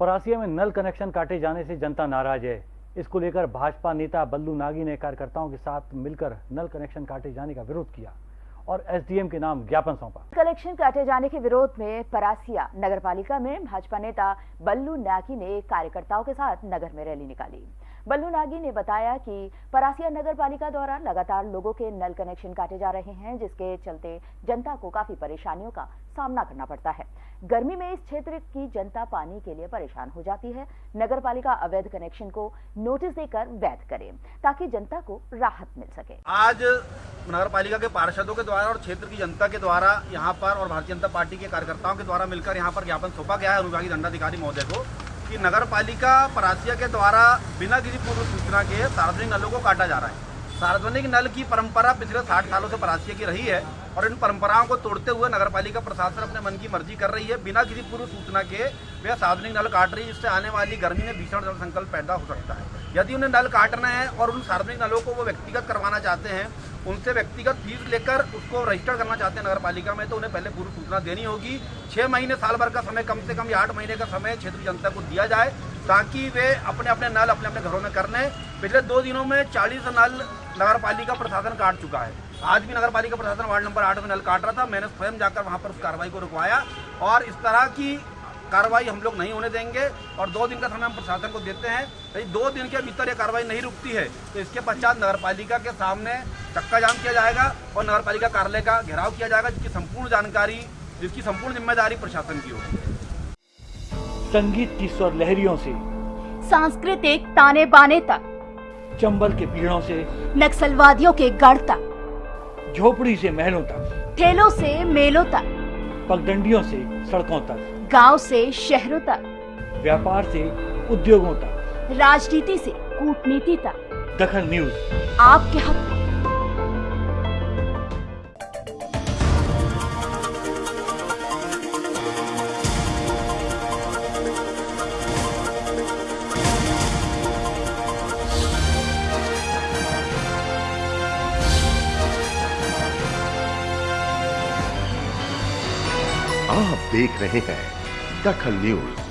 परासिया में नल कनेक्शन काटे जाने से जनता नाराज़ है। इसको लेकर भाजपा नेता बल्लू नागी ने कार्यकर्ताओं के साथ मिलकर नल कनेक्शन काटे जाने का विरोध किया और एसडीएम के नाम ज्ञापन सौंपा। कनेक्शन काटे जाने के विरोध में परासिया नगरपालिका में भाजपा नेता बल्लू नागी ने कार्यकर्ताओं के साथ नगर में रैली निकाली। बल्लू नागी ने बताया कि परासिया नगर पालिका द्वारा लगातार लोगों के नल कनेक्शन काटे जा रहे हैं, जिसके चलते जनता को काफ़ी परेशानियों का सामना करना पड़ता है। गर्मी में इस क्षेत्र की जनता पानी के लिए परेशान हो जाती है। नगर पालिका अवैध कनेक्शन को नोटिस देकर वैध करे, ताकि जनता को राहत मिल सके। आज नगर पालिका के पार्षदों के द्वारा और क्षेत्र की जनता के द्वारा यहाँ पर और भारतीय जनता पार्टी के कार्यकर्ताओं के द्वारा मिलकर यहाँ पर ज्ञापन सौंपा गया है। अनुभागी दंडाधिकारी महोदय को कि नगर पालिका परासिया के द्वारा बिना किसी पूर्व सूचना के सार्वजनिक नलों को काटा जा रहा है। सार्वजनिक नल की परंपरा पिछले साठ सालों से परासिया की रही है और इन परंपराओं को तोड़ते हुए नगर पालिका प्रशासन अपने मन की मर्ज़ी कर रही है। बिना किसी पूर्व सूचना के वे सार्वजनिक नल काट रही है, जिससे आने वाली गर्मी में भीषण जल संकल्प पैदा हो सकता है। यदि उन्हें नल काटना है और उन सार्वजनिक नलों को वो व्यक्तिगत करवाना चाहते हैं उनसे व्यक्तिगत फ़ीस लेकर उसको रजिस्टर करना चाहते हैं नगर पालिका में तो उन्हें पहले पूर्व सूचना देनी होगी। छह महीने, साल भर का समय, कम से कम या आठ महीने का समय क्षेत्र की जनता को दिया जाए, ताकि वे अपने अपने नल अपने अपने घरों में कर लें। पिछले दो दिनों में चालीस नल नगर पालिका प्रशासन काट चुका है। आज भी नगर पालिका प्रशासन वार्ड नंबर आठ में नल काट रहा था। मैंने स्वयं जाकर वहाँ पर उस कार्रवाई को रुकवाया और इस तरह की कार्रवाई हम लोग नहीं होने देंगे और दो दिन का समय हम प्रशासन को देते हैं। यदि दो दिन के भीतर ये कार्रवाई नहीं रुकती है। तो इसके पश्चात नगर पालिका के सामने चक्का जाम किया जाएगा और नगर पालिका कार्यालय का घेराव किया जाएगा जिसकी संपूर्ण जानकारी जिसकी संपूर्ण ज़िम्मेदारी प्रशासन की होगी। संगीत की स्वर लहरियों से सांस्कृतिक ताने बाने तक चंबल के पीड़ों से नक्सलवादियों के गढ़ तक झोपड़ी से महलों तक। ठेलों से मेलों तक। पगडंडियों से सड़कों तक। गाँव से शहरों तक। व्यापार से उद्योगों तक। राजनीति से कूटनीति तक। दखन न्यूज़। आपके हक। आप देख रहे हैं दखल न्यूज़।